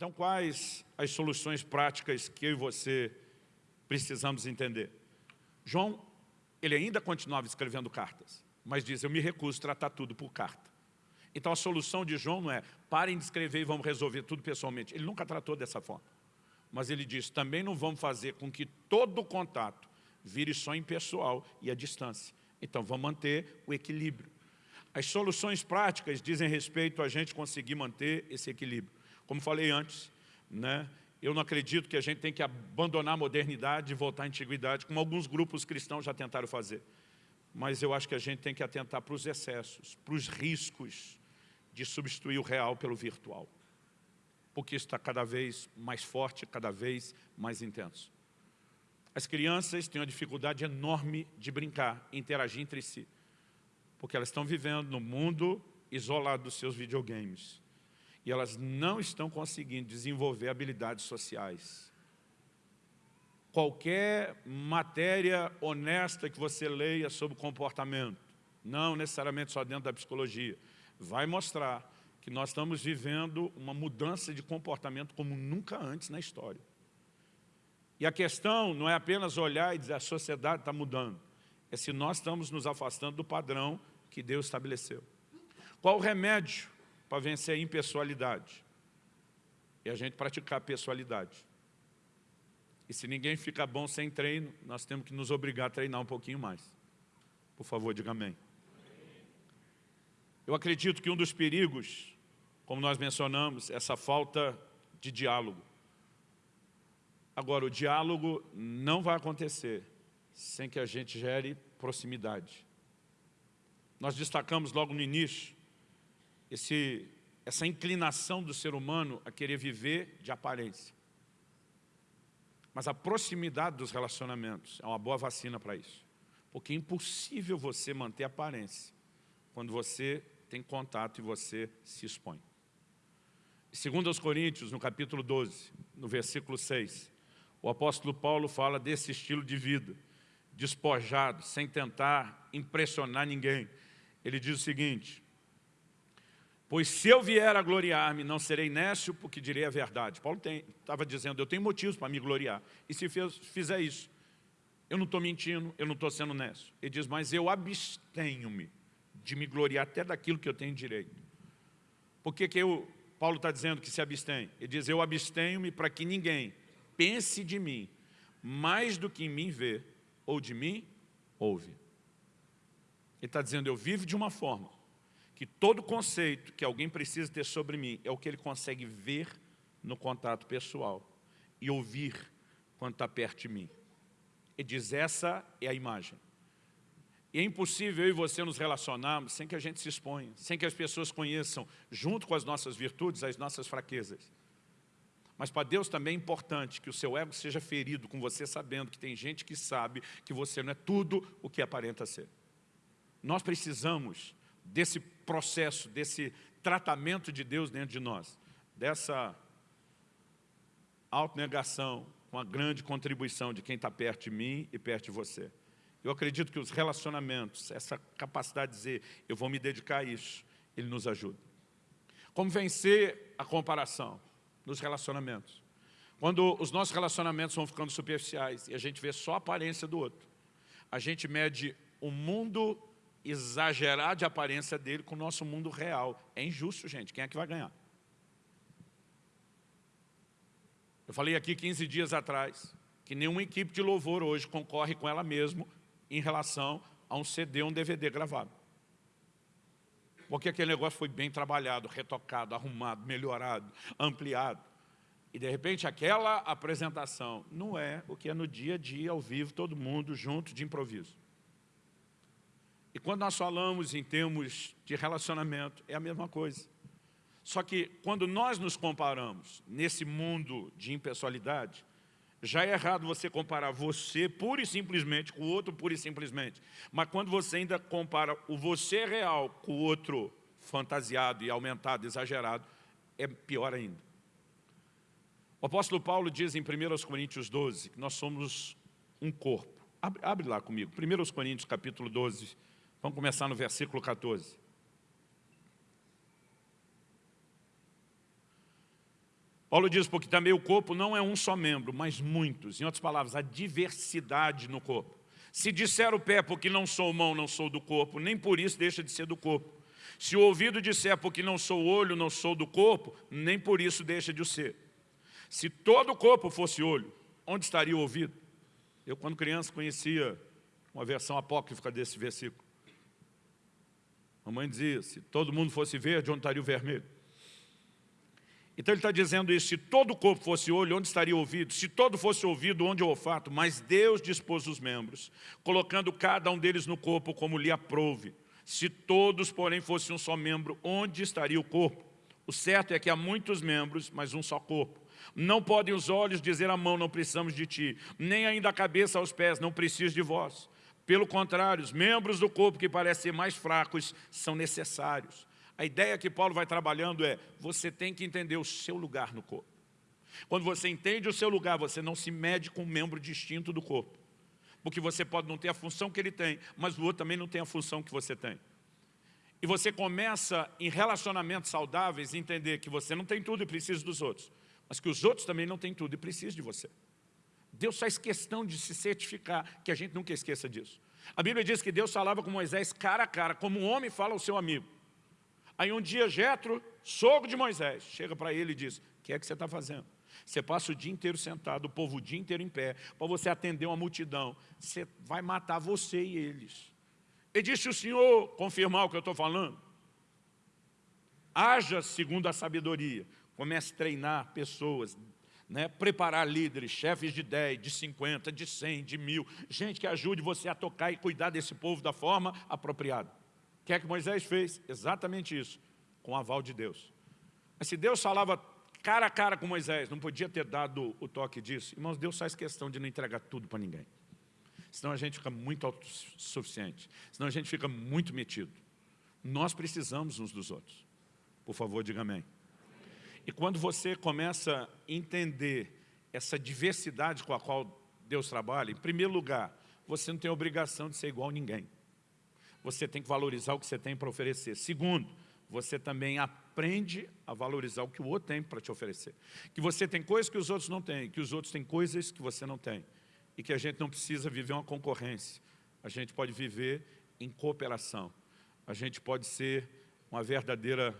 Então, quais as soluções práticas que eu e você precisamos entender? João, ele ainda continuava escrevendo cartas, mas diz, eu me recuso a tratar tudo por carta. Então a solução de João não é, parem de escrever e vamos resolver tudo pessoalmente. Ele nunca tratou dessa forma. Mas ele diz, também não vamos fazer com que todo o contato vire só impessoal e à distância. Então vamos manter o equilíbrio. As soluções práticas dizem respeito a gente conseguir manter esse equilíbrio. Como falei antes, né, eu não acredito que a gente tem que abandonar a modernidade e voltar à antiguidade, como alguns grupos cristãos já tentaram fazer. Mas eu acho que a gente tem que atentar para os excessos, para os riscos de substituir o real pelo virtual. Porque isso está cada vez mais forte, cada vez mais intenso. As crianças têm uma dificuldade enorme de brincar, interagir entre si. Porque elas estão vivendo no mundo isolado dos seus videogames. E elas não estão conseguindo desenvolver habilidades sociais. Qualquer matéria honesta que você leia sobre comportamento, não necessariamente só dentro da psicologia, vai mostrar que nós estamos vivendo uma mudança de comportamento como nunca antes na história. E a questão não é apenas olhar e dizer a sociedade está mudando, é se nós estamos nos afastando do padrão que Deus estabeleceu. Qual o remédio para vencer a impessoalidade? É a gente praticar a pessoalidade. E se ninguém fica bom sem treino, nós temos que nos obrigar a treinar um pouquinho mais. Por favor, diga amém. Eu acredito que um dos perigos, como nós mencionamos, é essa falta de diálogo. Agora, o diálogo não vai acontecer sem que a gente gere proximidade. Nós destacamos logo no início esse, essa inclinação do ser humano a querer viver de aparência. Mas a proximidade dos relacionamentos é uma boa vacina para isso. Porque é impossível você manter aparência quando você tem contato e você se expõe. Segundo aos Coríntios, no capítulo 12, no versículo 6, o apóstolo Paulo fala desse estilo de vida, despojado, sem tentar impressionar ninguém. Ele diz o seguinte, Pois se eu vier a gloriar-me, não serei nécio, porque direi a verdade. Paulo estava dizendo, eu tenho motivos para me gloriar. E se fizer isso, eu não estou mentindo, eu não estou sendo nécio. Ele diz, mas eu abstenho-me de me gloriar até daquilo que eu tenho direito. Por que, que eu, Paulo está dizendo que se abstém? Ele diz, eu abstenho-me para que ninguém pense de mim mais do que em mim vê, ou de mim ouve. Ele está dizendo, eu vivo de uma forma que todo conceito que alguém precisa ter sobre mim é o que ele consegue ver no contato pessoal e ouvir quando está perto de mim. Ele diz, essa é a imagem. E é impossível eu e você nos relacionarmos sem que a gente se exponha, sem que as pessoas conheçam, junto com as nossas virtudes, as nossas fraquezas. Mas para Deus também é importante que o seu ego seja ferido com você sabendo que tem gente que sabe que você não é tudo o que aparenta ser. Nós precisamos desse processo, desse tratamento de Deus dentro de nós, dessa autonegação com a grande contribuição de quem está perto de mim e perto de você. Eu acredito que os relacionamentos, essa capacidade de dizer, eu vou me dedicar a isso, ele nos ajuda. Como vencer a comparação? nos relacionamentos. Quando os nossos relacionamentos vão ficando superficiais e a gente vê só a aparência do outro, a gente mede o mundo exagerado de aparência dele com o nosso mundo real. É injusto, gente. Quem é que vai ganhar? Eu falei aqui 15 dias atrás que nenhuma equipe de louvor hoje concorre com ela mesma em relação a um CD, um DVD gravado. Porque aquele negócio foi bem trabalhado, retocado, arrumado, melhorado, ampliado. E de repente aquela apresentação não é o que é no dia a dia, ao vivo, todo mundo junto, de improviso. E quando nós falamos em termos de relacionamento, é a mesma coisa. Só que quando nós nos comparamos nesse mundo de impessoalidade, já é errado você comparar você pura e simplesmente com o outro pura e simplesmente. Mas quando você ainda compara o você real com o outro fantasiado e aumentado, exagerado, é pior ainda. O apóstolo Paulo diz em 1 Coríntios 12 que nós somos um corpo. Abre, abre lá comigo, 1 Coríntios capítulo 12, vamos começar no versículo 14. Paulo diz, porque também o corpo não é um só membro, mas muitos. Em outras palavras, a diversidade no corpo. Se disser o pé, porque não sou mão, não sou do corpo, nem por isso deixa de ser do corpo. Se o ouvido disser, porque não sou olho, não sou do corpo, nem por isso deixa de o ser. Se todo o corpo fosse olho, onde estaria o ouvido? Eu, quando criança, conhecia uma versão apócrifa desse versículo. A mãe dizia, se todo mundo fosse verde, onde estaria o vermelho? Então ele está dizendo isso, se todo o corpo fosse olho, onde estaria o ouvido? Se todo fosse ouvido, onde o olfato? Mas Deus dispôs os membros, colocando cada um deles no corpo como lhe aprouve. Se todos, porém, fossem um só membro, onde estaria o corpo? O certo é que há muitos membros, mas um só corpo. Não podem os olhos dizer à mão, não precisamos de ti, nem ainda a cabeça aos pés, não preciso de vós. Pelo contrário, os membros do corpo que parecem mais fracos são necessários. A ideia que Paulo vai trabalhando é, você tem que entender o seu lugar no corpo. Quando você entende o seu lugar, você não se mede com um membro distinto do corpo. Porque você pode não ter a função que ele tem, mas o outro também não tem a função que você tem. E você começa, em relacionamentos saudáveis, a entender que você não tem tudo e precisa dos outros. Mas que os outros também não têm tudo e precisam de você. Deus faz questão de se certificar, que a gente nunca esqueça disso. A Bíblia diz que Deus falava com Moisés cara a cara, como um homem fala ao seu amigo. Aí um dia Jetro, sogro de Moisés, chega para ele e diz, o que é que você está fazendo? Você passa o dia inteiro sentado, o povo o dia inteiro em pé, para você atender uma multidão. Você vai matar você e eles. E disse o Senhor confirmar o que eu estou falando? Haja segundo a sabedoria. Comece a treinar pessoas, né, preparar líderes, chefes de 10, de 50, de 100, de mil, gente que ajude você a tocar e cuidar desse povo da forma apropriada. O que é que Moisés fez? Exatamente isso, com o aval de Deus. Mas se Deus falava cara a cara com Moisés, não podia ter dado o toque disso. Irmãos, Deus faz questão de não entregar tudo para ninguém. Senão a gente fica muito autossuficiente, senão a gente fica muito metido. Nós precisamos uns dos outros. Por favor, diga amém. E quando você começa a entender essa diversidade com a qual Deus trabalha, em primeiro lugar, você não tem obrigação de ser igual a ninguém. Você tem que valorizar o que você tem para oferecer. Segundo, você também aprende a valorizar o que o outro tem para te oferecer. Que você tem coisas que os outros não têm, que os outros têm coisas que você não tem. E que a gente não precisa viver uma concorrência. A gente pode viver em cooperação. A gente pode ser uma verdadeira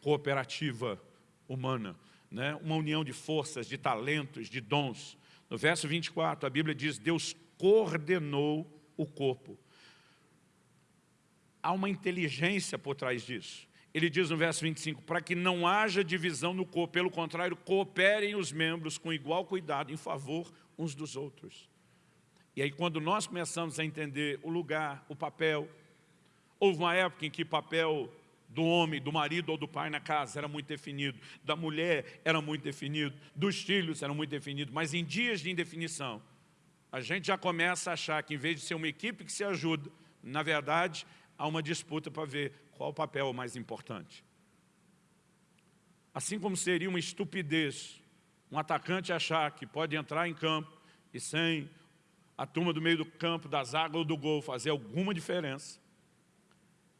cooperativa humana, né? uma união de forças, de talentos, de dons. No verso 24, a Bíblia diz, Deus coordenou o corpo. Há uma inteligência por trás disso. Ele diz no verso 25, para que não haja divisão no corpo, pelo contrário, cooperem os membros com igual cuidado, em favor uns dos outros. E aí quando nós começamos a entender o lugar, o papel, houve uma época em que papel do homem, do marido ou do pai na casa era muito definido, da mulher era muito definido, dos filhos era muito definido, mas em dias de indefinição, a gente já começa a achar que em vez de ser uma equipe que se ajuda, na verdade, há uma disputa para ver qual o papel mais importante. Assim como seria uma estupidez um atacante achar que pode entrar em campo e sem a turma do meio do campo, da zaga ou do gol fazer alguma diferença,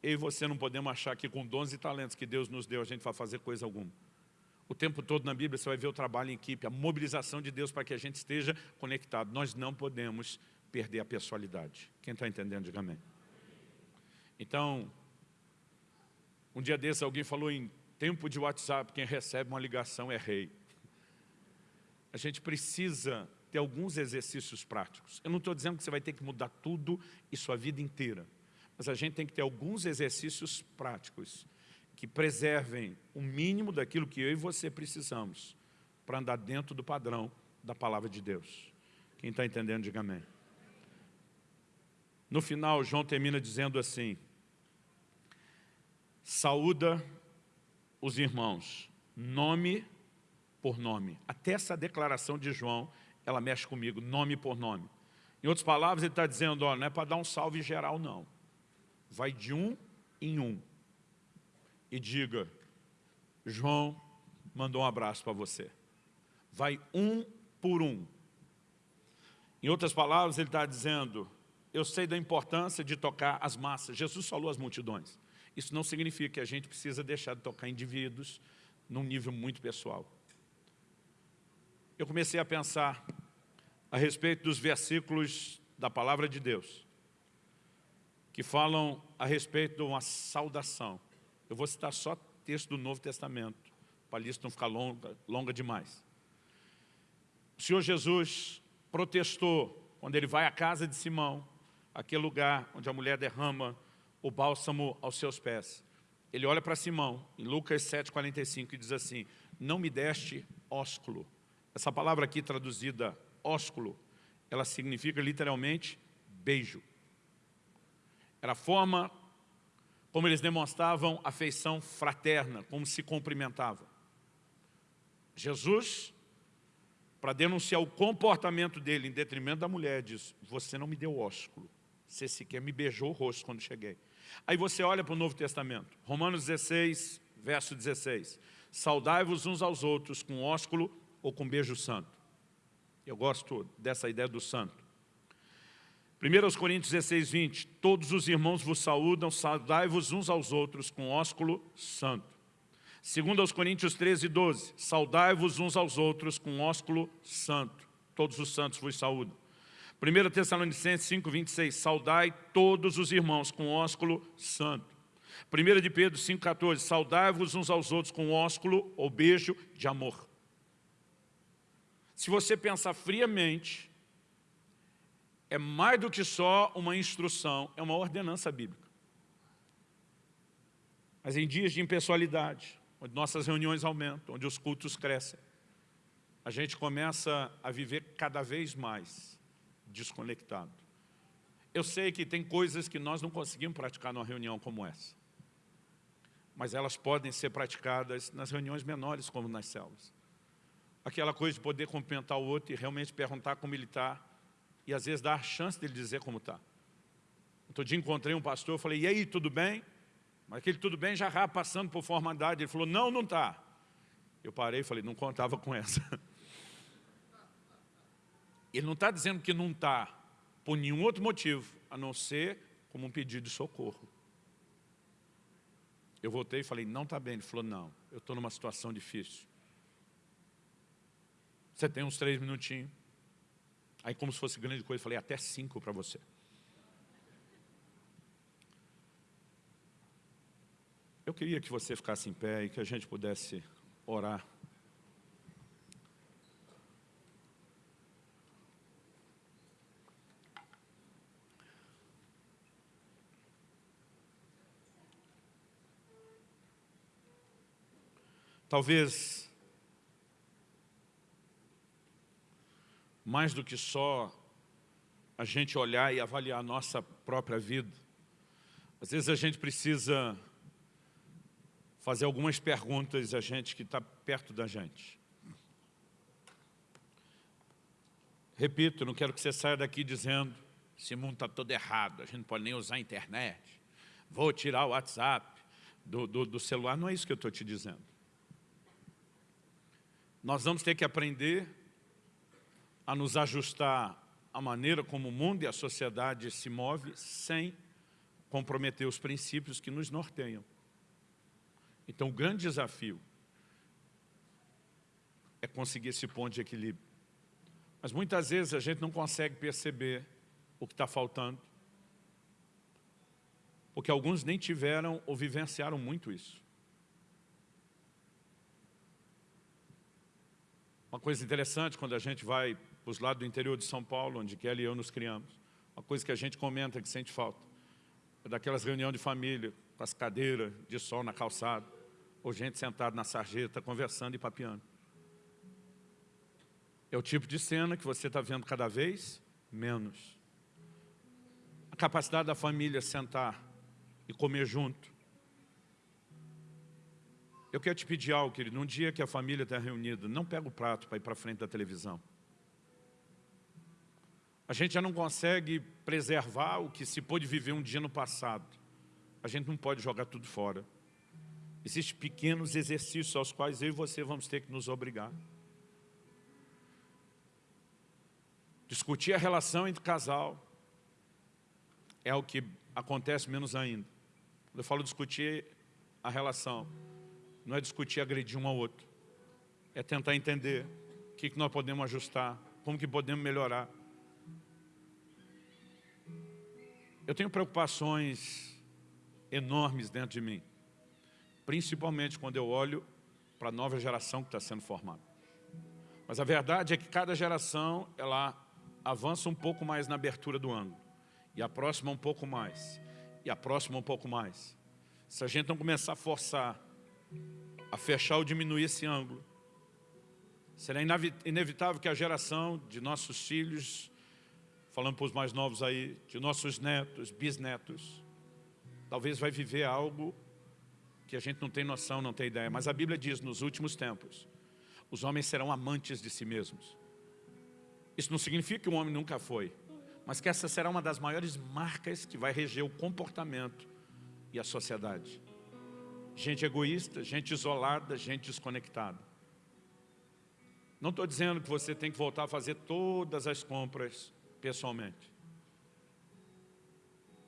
eu e você não podemos achar que com dons e talentos que Deus nos deu, a gente vai fazer coisa alguma. O tempo todo na Bíblia você vai ver o trabalho em equipe, a mobilização de Deus para que a gente esteja conectado. Nós não podemos perder a pessoalidade. Quem está entendendo, diga amém. Então, um dia desse alguém falou em tempo de WhatsApp, quem recebe uma ligação é rei. A gente precisa ter alguns exercícios práticos. Eu não estou dizendo que você vai ter que mudar tudo e sua vida inteira. Mas a gente tem que ter alguns exercícios práticos que preservem o mínimo daquilo que eu e você precisamos para andar dentro do padrão da palavra de Deus. Quem está entendendo, diga amém. No final, João termina dizendo assim, saúda os irmãos, nome por nome. Até essa declaração de João, ela mexe comigo, nome por nome. Em outras palavras, ele está dizendo, ó, não é para dar um salve geral, não vai de um em um e diga, João mandou um abraço para você. Vai um por um. Em outras palavras, ele está dizendo, eu sei da importância de tocar as massas. Jesus falou às multidões. Isso não significa que a gente precisa deixar de tocar indivíduos num nível muito pessoal. eu comecei a pensar a respeito dos versículos da Palavra de Deus, que falam a respeito de uma saudação. Eu vou citar só texto do Novo Testamento, para a lista não ficar longa, longa demais. O Senhor Jesus protestou quando ele vai à casa de Simão, aquele lugar onde a mulher derrama o bálsamo aos seus pés. Ele olha para Simão, em Lucas 7,45, e diz assim, não me deste ósculo. Essa palavra aqui traduzida, ósculo, ela significa literalmente beijo. Era a forma como eles demonstravam afeição fraterna, como se cumprimentavam. Jesus, para denunciar o comportamento dele em detrimento da mulher, diz, você não me deu ósculo, você sequer me beijou o rosto quando cheguei. Aí você olha para o Novo Testamento, Romanos 16, verso 16. Saudai-vos uns aos outros com ósculo ou com beijo santo. Eu gosto dessa ideia do santo. 1 Coríntios 16, 20. Todos os irmãos vos saúdam, saudai-vos uns aos outros com ósculo santo. 2 Coríntios 13, 12. Saudai-vos uns aos outros com ósculo santo. Todos os santos vos saúdam. 1 Tessalonicenses 5, 26. Saudai todos os irmãos com ósculo santo. 1 de Pedro 5, 14. Saudai-vos uns aos outros com ósculo ou beijo de amor. Se você pensar friamente, é mais do que só uma instrução, é uma ordenança bíblica. Mas em dias de impessoalidade, onde nossas reuniões aumentam, onde os cultos crescem, a gente começa a viver cada vez mais desconectado. Eu sei que tem coisas que nós não conseguimos praticar numa reunião como essa. Mas elas podem ser praticadas nas reuniões menores, como nas células aquela coisa de poder cumprimentar o outro e realmente perguntar como ele está e às vezes dar a chance dele dizer como está. Outro dia encontrei um pastor, eu falei, e aí, tudo bem? Mas aquele tudo bem já passando por formalidade. Ele falou, não, não está. Eu parei e falei, não contava com essa. Ele não está dizendo que não está por nenhum outro motivo, a não ser como um pedido de socorro. Eu voltei e falei, não está bem. Ele falou, não, eu estou numa situação difícil. Você tem uns três minutinhos. Aí como se fosse grande coisa, falei até cinco para você. Eu queria que você ficasse em pé e que a gente pudesse orar. Talvez mais do que só a gente olhar e avaliar a nossa própria vida. Às vezes a gente precisa fazer algumas perguntas a gente que está perto da gente. Repito, não quero que você saia daqui dizendo esse mundo está todo errado, a gente não pode nem usar a internet, vou tirar o WhatsApp do, do, do celular. Não é isso que eu estou te dizendo. Nós vamos ter que aprender a nos ajustar à maneira como o mundo e a sociedade se move sem comprometer os princípios que nos norteiam. Então, o grande desafio é conseguir esse ponto de equilíbrio. Mas muitas vezes a gente não consegue perceber o que está faltando, porque alguns nem tiveram ou vivenciaram muito isso. Uma coisa interessante quando a gente vai os lados do interior de São Paulo, onde Kelly e eu nos criamos. Uma coisa que a gente comenta que sente falta. É daquelas reuniões de família, com as cadeiras de sol na calçada, ou gente sentada na sarjeta, conversando e papeando. É o tipo de cena que você está vendo cada vez menos. A capacidade da família sentar e comer junto. Eu quero te pedir algo, querido. Num dia que a família está reunida, não pega o prato para ir para frente da televisão. A gente já não consegue preservar o que se pôde viver um dia no passado. A gente não pode jogar tudo fora. Existem pequenos exercícios aos quais eu e você vamos ter que nos obrigar. Discutir a relação entre casal é o que acontece menos ainda. Quando eu falo discutir a relação, não é discutir agredir um ao outro. É tentar entender que, que nós podemos ajustar, como que podemos melhorar. Eu tenho preocupações enormes dentro de mim, principalmente quando eu olho para a nova geração que está sendo formada. Mas a verdade é que cada geração, ela avança um pouco mais na abertura do ângulo, e a próxima um pouco mais, e a próxima um pouco mais. Se a gente não começar a forçar, a fechar ou diminuir esse ângulo, será inevitável que a geração de nossos filhos, falando para os mais novos aí, de nossos netos, bisnetos, talvez vai viver algo que a gente não tem noção, não tem ideia. Mas a Bíblia diz, nos últimos tempos, os homens serão amantes de si mesmos. Isso não significa que o homem nunca foi, mas que essa será uma das maiores marcas que vai reger o comportamento e a sociedade. Gente egoísta, gente isolada, gente desconectada. Não estou dizendo que você tem que voltar a fazer todas as compras pessoalmente.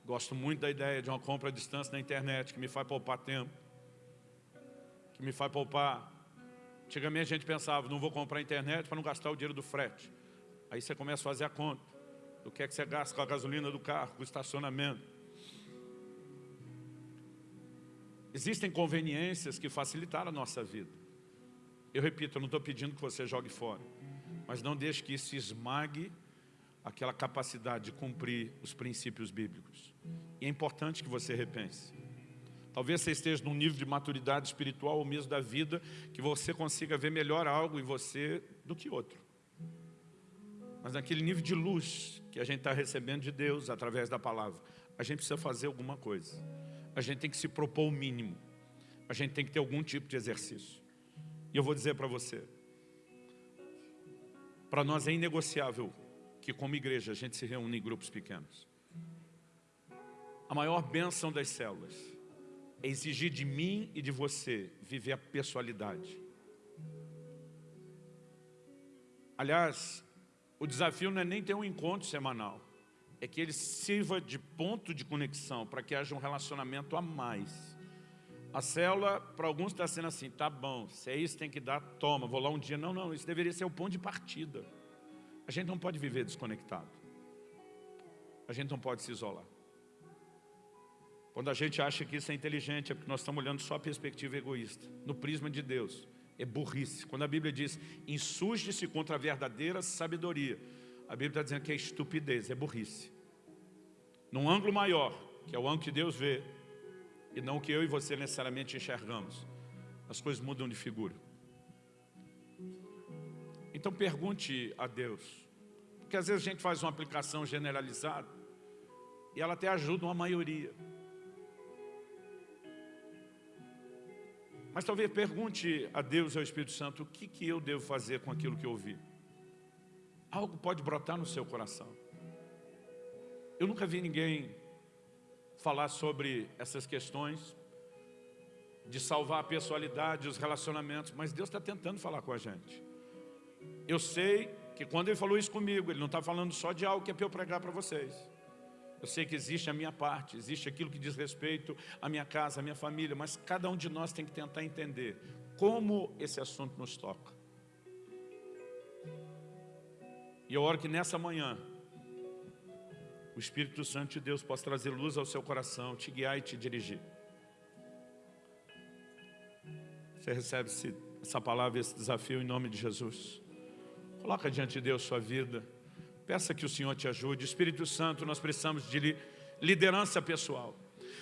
Gosto muito da ideia de uma compra à distância na internet, que me faz poupar tempo, que me faz poupar. Antigamente a gente pensava, não vou comprar internet para não gastar o dinheiro do frete. Aí você começa a fazer a conta do que é que você gasta com a gasolina do carro, com o estacionamento. Existem conveniências que facilitaram a nossa vida. Eu repito, eu não estou pedindo que você jogue fora, mas não deixe que isso esmague aquela capacidade de cumprir os princípios bíblicos. E é importante que você repense. Talvez você esteja num nível de maturidade espiritual ou mesmo da vida que você consiga ver melhor algo em você do que outro. Mas naquele nível de luz que a gente está recebendo de Deus através da palavra, a gente precisa fazer alguma coisa. A gente tem que se propor o mínimo. A gente tem que ter algum tipo de exercício. E eu vou dizer para você, para nós é inegociável que como igreja a gente se reúne em grupos pequenos. A maior bênção das células é exigir de mim e de você viver a pessoalidade. Aliás, o desafio não é nem ter um encontro semanal, é que ele sirva de ponto de conexão para que haja um relacionamento a mais. A célula, para alguns está sendo assim, tá bom, se é isso tem que dar, toma, vou lá um dia. Não, não, isso deveria ser o ponto de partida. A gente não pode viver desconectado. A gente não pode se isolar. Quando a gente acha que isso é inteligente, é porque nós estamos olhando só a perspectiva egoísta. No prisma de Deus, é burrice. Quando a Bíblia diz, insurge-se contra a verdadeira sabedoria, a Bíblia está dizendo que é estupidez, é burrice. Num ângulo maior, que é o ângulo que Deus vê, e não o que eu e você necessariamente enxergamos, as coisas mudam de figura. Então pergunte a Deus, porque às vezes a gente faz uma aplicação generalizada e ela até ajuda uma maioria. Mas talvez pergunte a Deus ao Espírito Santo o que, que eu devo fazer com aquilo que eu ouvi. Algo pode brotar no seu coração. Eu nunca vi ninguém falar sobre essas questões de salvar a pessoalidade, os relacionamentos, mas Deus está tentando falar com a gente. Eu sei que quando ele falou isso comigo, ele não está falando só de algo que é para eu pregar para vocês. Eu sei que existe a minha parte, existe aquilo que diz respeito à minha casa, à minha família, mas cada um de nós tem que tentar entender como esse assunto nos toca. E eu oro que nessa manhã, o Espírito Santo de Deus possa trazer luz ao seu coração, te guiar e te dirigir. Você recebe essa palavra, esse desafio em nome de Jesus. Coloca diante de Deus sua vida. Peça que o Senhor te ajude. Espírito Santo, nós precisamos de liderança pessoal.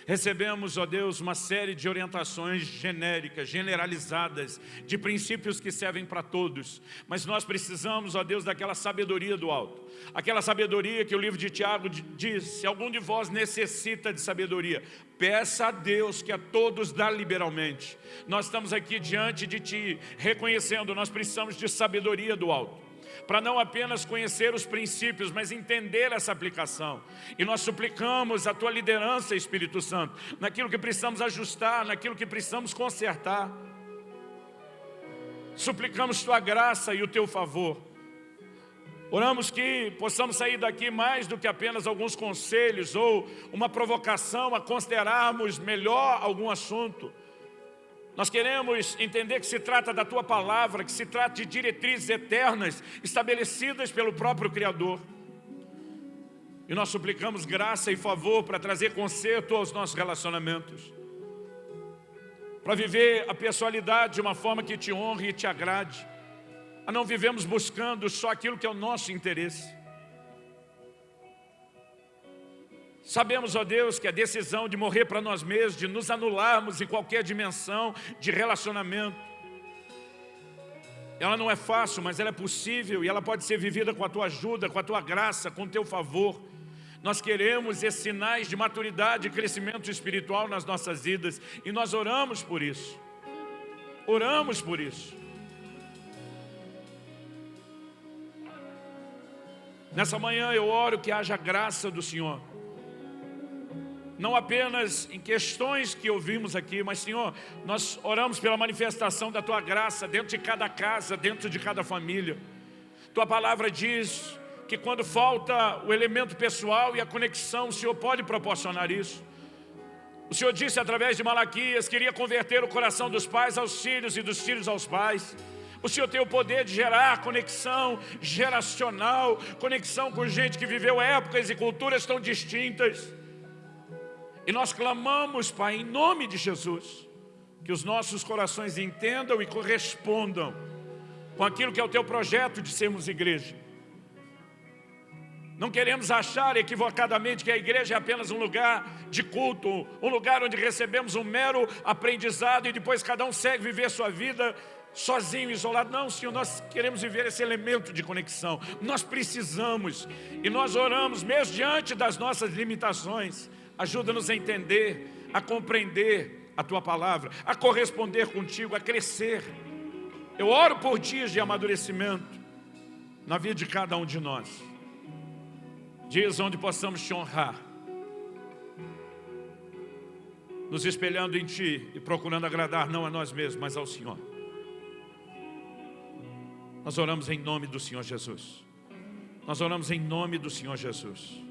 Recebemos, ó Deus, uma série de orientações genéricas, generalizadas, de princípios que servem para todos. Mas nós precisamos, ó Deus, daquela sabedoria do alto. Aquela sabedoria que o livro de Tiago diz, se algum de vós necessita de sabedoria, peça a Deus que a todos dá liberalmente. Nós estamos aqui diante de Ti, reconhecendo, nós precisamos de sabedoria do alto para não apenas conhecer os princípios, mas entender essa aplicação. E nós suplicamos a Tua liderança, Espírito Santo, naquilo que precisamos ajustar, naquilo que precisamos consertar. Suplicamos Tua graça e o Teu favor. Oramos que possamos sair daqui mais do que apenas alguns conselhos ou uma provocação a considerarmos melhor algum assunto. Nós queremos entender que se trata da Tua Palavra, que se trata de diretrizes eternas estabelecidas pelo próprio Criador. E nós suplicamos graça e favor para trazer conserto aos nossos relacionamentos. Para viver a pessoalidade de uma forma que te honre e te agrade. A não vivemos buscando só aquilo que é o nosso interesse. Sabemos, ó Deus, que a decisão de morrer para nós mesmos, de nos anularmos em qualquer dimensão de relacionamento, ela não é fácil, mas ela é possível e ela pode ser vivida com a Tua ajuda, com a Tua graça, com o Teu favor. Nós queremos esses sinais de maturidade e crescimento espiritual nas nossas vidas e nós oramos por isso. Oramos por isso. Nessa manhã eu oro que haja graça do Senhor. Não apenas em questões que ouvimos aqui, mas Senhor, nós oramos pela manifestação da Tua graça dentro de cada casa, dentro de cada família. Tua palavra diz que quando falta o elemento pessoal e a conexão, o Senhor pode proporcionar isso. O Senhor disse através de Malaquias, queria converter o coração dos pais aos filhos e dos filhos aos pais. O Senhor tem o poder de gerar conexão geracional, conexão com gente que viveu épocas e culturas tão distintas. E nós clamamos, Pai, em nome de Jesus, que os nossos corações entendam e correspondam com aquilo que é o Teu projeto de sermos igreja. Não queremos achar equivocadamente que a igreja é apenas um lugar de culto, um lugar onde recebemos um mero aprendizado e depois cada um segue viver sua vida sozinho, isolado. Não, Senhor, nós queremos viver esse elemento de conexão. Nós precisamos e nós oramos mesmo diante das nossas limitações. Ajuda-nos a entender, a compreender a Tua palavra, a corresponder contigo, a crescer. Eu oro por dias de amadurecimento na vida de cada um de nós dias onde possamos te honrar, nos espelhando em Ti e procurando agradar não a nós mesmos, mas ao Senhor. Nós oramos em nome do Senhor Jesus. Nós oramos em nome do Senhor Jesus.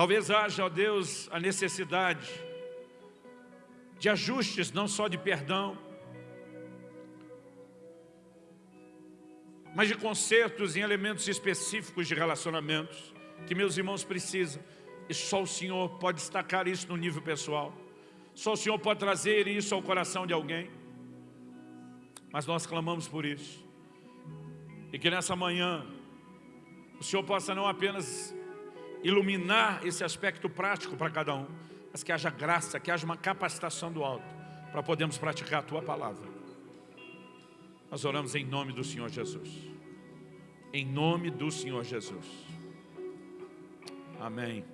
Talvez haja, ó Deus, a necessidade de ajustes, não só de perdão, mas de consertos em elementos específicos de relacionamentos que meus irmãos precisam. E só o Senhor pode destacar isso no nível pessoal. Só o Senhor pode trazer isso ao coração de alguém. Mas nós clamamos por isso. E que nessa manhã o Senhor possa não apenas iluminar esse aspecto prático para cada um, mas que haja graça, que haja uma capacitação do alto para podermos praticar a Tua palavra. Nós oramos em nome do Senhor Jesus. Em nome do Senhor Jesus. Amém.